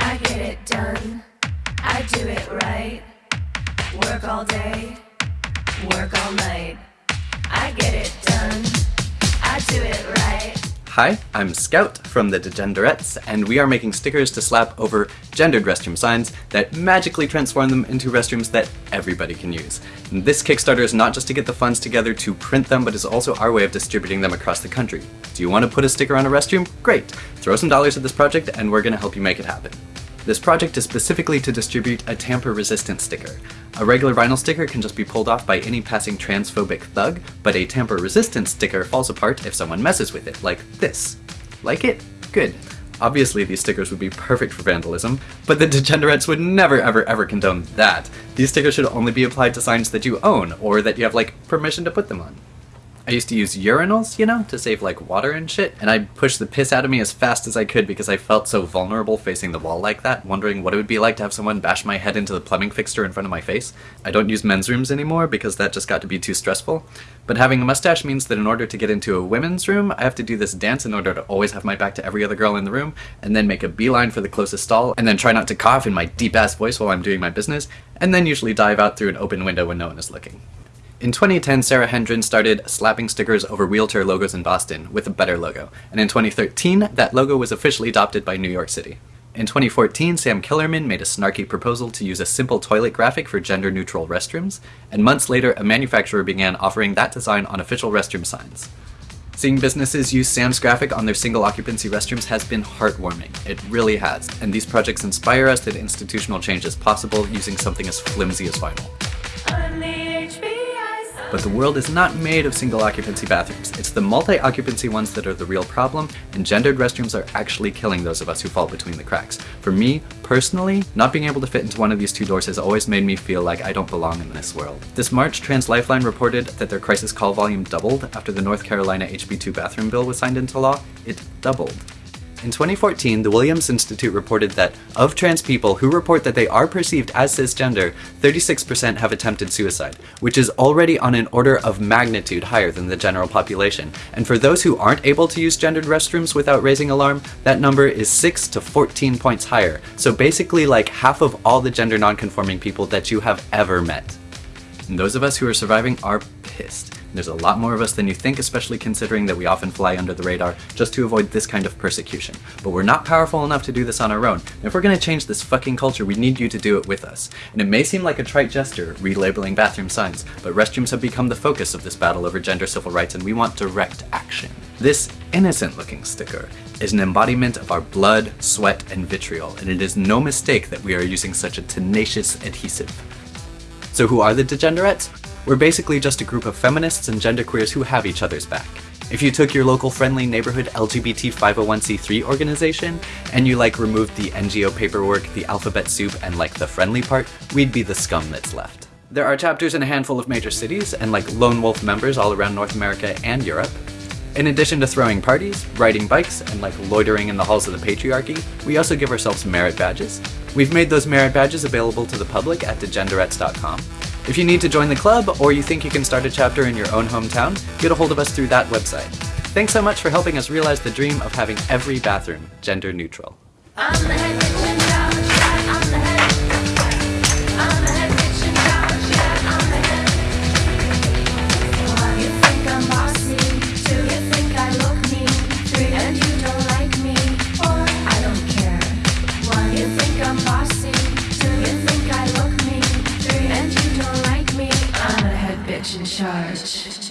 I get it done. I do it right. Work all day, work all night. Hi, I'm Scout from the Degenderettes, and we are making stickers to slap over gendered restroom signs that magically transform them into restrooms that everybody can use. And this Kickstarter is not just to get the funds together to print them, but is also our way of distributing them across the country. Do you want to put a sticker on a restroom? Great! Throw some dollars at this project and we're going to help you make it happen. This project is specifically to distribute a tamper-resistant sticker. A regular vinyl sticker can just be pulled off by any passing transphobic thug, but a tamper-resistant sticker falls apart if someone messes with it, like this. Like it? Good. Obviously these stickers would be perfect for vandalism, but the Degenderettes would never ever ever condone that. These stickers should only be applied to signs that you own, or that you have like permission to put them on. I used to use urinals, you know, to save like water and shit, and I'd push the piss out of me as fast as I could because I felt so vulnerable facing the wall like that, wondering what it would be like to have someone bash my head into the plumbing fixture in front of my face. I don't use men's rooms anymore because that just got to be too stressful, but having a mustache means that in order to get into a women's room, I have to do this dance in order to always have my back to every other girl in the room, and then make a beeline for the closest stall, and then try not to cough in my deep ass voice while I'm doing my business, and then usually dive out through an open window when no one is looking. In 2010, Sara Hendren started slapping stickers over wheelchair logos in Boston with a better logo, and in 2013, that logo was officially adopted by New York City. In 2014, Sam Killermann made a snarky proposal to use a simple toilet graphic for gender-neutral restrooms, and months later a manufacturer began offering that design on official restroom signs. Seeing businesses use Sam's graphic on their single occupancy restrooms has been heartwarming. It really has, and these projects inspire us that institutional change is possible using something as flimsy as vinyl. But the world is not made of single occupancy bathrooms. It's the multi-occupancy ones that are the real problem, and gendered restrooms are actually killing those of us who fall between the cracks. For me, personally, not being able to fit into one of these two doors has always made me feel like I don't belong in this world. This March, Trans Lifeline reported that their crisis call volume doubled after the North Carolina HB2 bathroom bill was signed into law. It doubled. In 2014, the Williams Institute reported that of trans people who report that they are perceived as cisgender, 36% have attempted suicide, which is already on an order of magnitude higher than the general population. And for those who aren't able to use gendered restrooms without raising alarm, that number is 6 to 14 points higher. So basically like half of all the gender nonconforming people that you have ever met. And those of us who are surviving are pissed. There's a lot more of us than you think, especially considering that we often fly under the radar just to avoid this kind of persecution. But we're not powerful enough to do this on our own. And if we're gonna change this fucking culture, we need you to do it with us. And it may seem like a trite gesture, relabeling bathroom signs, but restrooms have become the focus of this battle over gender civil rights and we want direct action. This innocent looking sticker is an embodiment of our blood, sweat, and vitriol, and it is no mistake that we are using such a tenacious adhesive. So who are the Degenderettes? We're basically just a group of feminists and genderqueers who have each other's back. If you took your local friendly neighborhood LGBT 501c3 organization and you like removed the NGO paperwork, the alphabet soup, and like the friendly part, we'd be the scum that's left. There are chapters in a handful of major cities and like lone wolf members all around North America and Europe. In addition to throwing parties, riding bikes, and like loitering in the halls of the patriarchy, we also give ourselves merit badges. We've made those merit badges available to the public at degenderettes.com. If you need to join the club, or you think you can start a chapter in your own hometown, get a hold of us through that website. Thanks so much for helping us realize the dream of having every bathroom gender neutral. Charge.